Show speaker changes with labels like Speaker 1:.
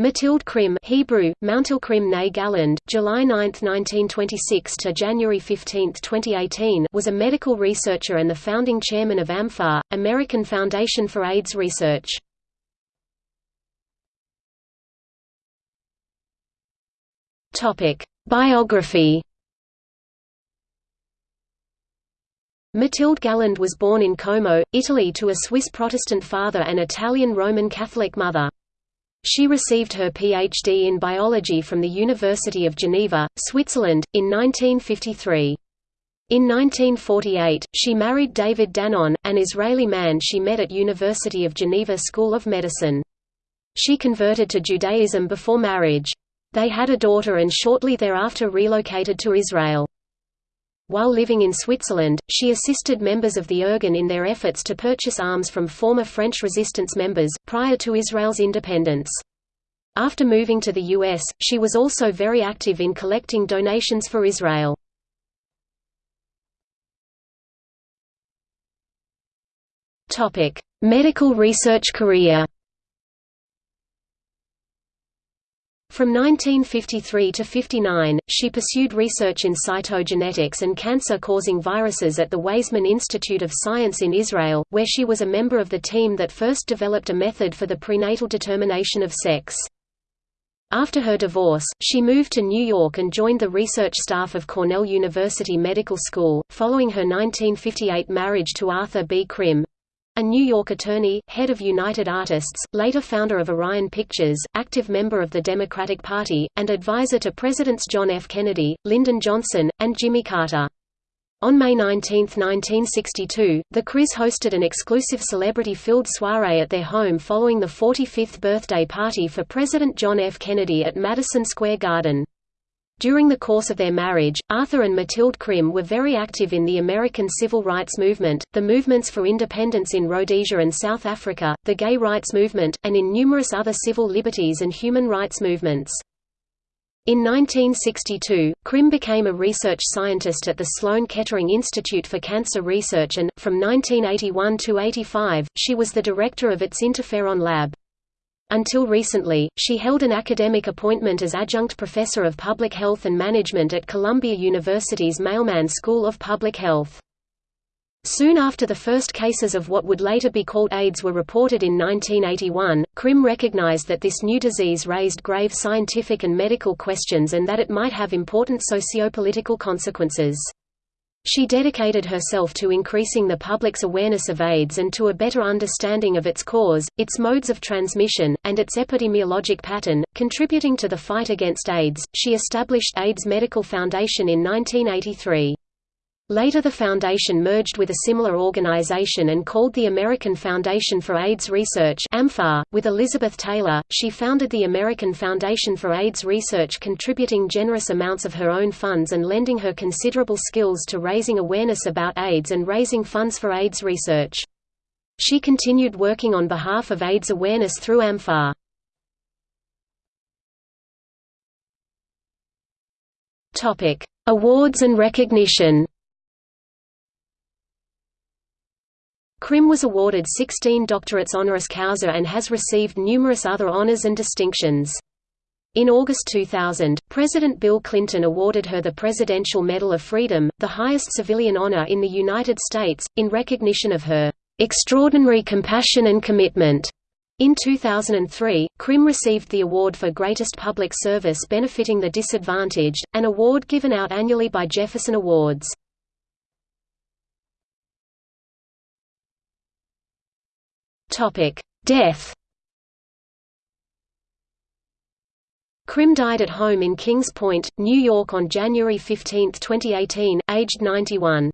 Speaker 1: Mathilde Krim Hebrew, Mountilkrim ne Galland, July 9, 1926 to January 15, 2018 was a medical researcher and the founding chairman of AMFAR, American Foundation for AIDS Research. Biography Mathilde Galland was born in Como, Italy to a Swiss Protestant father and Italian Roman Catholic mother. She received her Ph.D. in biology from the University of Geneva, Switzerland, in 1953. In 1948, she married David Danon, an Israeli man she met at University of Geneva School of Medicine. She converted to Judaism before marriage. They had a daughter and shortly thereafter relocated to Israel. While living in Switzerland, she assisted members of the Irgun in their efforts to purchase arms from former French resistance members, prior to Israel's independence. After moving to the U.S., she was also very active in collecting donations for Israel. Medical research career From 1953 to 59, she pursued research in cytogenetics and cancer-causing viruses at the Weizmann Institute of Science in Israel, where she was a member of the team that first developed a method for the prenatal determination of sex. After her divorce, she moved to New York and joined the research staff of Cornell University Medical School, following her 1958 marriage to Arthur B. Krim, a New York attorney, head of United Artists, later founder of Orion Pictures, active member of the Democratic Party, and advisor to Presidents John F. Kennedy, Lyndon Johnson, and Jimmy Carter. On May 19, 1962, the Krims hosted an exclusive celebrity-filled soiree at their home following the 45th birthday party for President John F. Kennedy at Madison Square Garden. During the course of their marriage, Arthur and Mathilde Krim were very active in the American civil rights movement, the movements for independence in Rhodesia and South Africa, the gay rights movement, and in numerous other civil liberties and human rights movements. In 1962, Krim became a research scientist at the Sloan Kettering Institute for Cancer Research and, from 1981 to 85, she was the director of its interferon lab. Until recently, she held an academic appointment as adjunct professor of public health and management at Columbia University's Mailman School of Public Health. Soon after the first cases of what would later be called AIDS were reported in 1981, Krim recognized that this new disease raised grave scientific and medical questions and that it might have important sociopolitical consequences. She dedicated herself to increasing the public's awareness of AIDS and to a better understanding of its cause, its modes of transmission, and its epidemiologic pattern. Contributing to the fight against AIDS, she established AIDS Medical Foundation in 1983. Later the foundation merged with a similar organization and called the American Foundation for AIDS Research. .With Elizabeth Taylor, she founded the American Foundation for AIDS Research contributing generous amounts of her own funds and lending her considerable skills to raising awareness about AIDS and raising funds for AIDS research. She continued working on behalf of AIDS awareness through AMFAR. Awards and recognition Krim was awarded 16 doctorates honoris causa and has received numerous other honors and distinctions. In August 2000, President Bill Clinton awarded her the Presidential Medal of Freedom, the highest civilian honor in the United States, in recognition of her extraordinary compassion and commitment. In 2003, Krim received the award for Greatest Public Service Benefiting the Disadvantaged, an award given out annually by Jefferson Awards. Topic: Death. Krim died at home in Kings Point, New York on January 15, 2018, aged 91.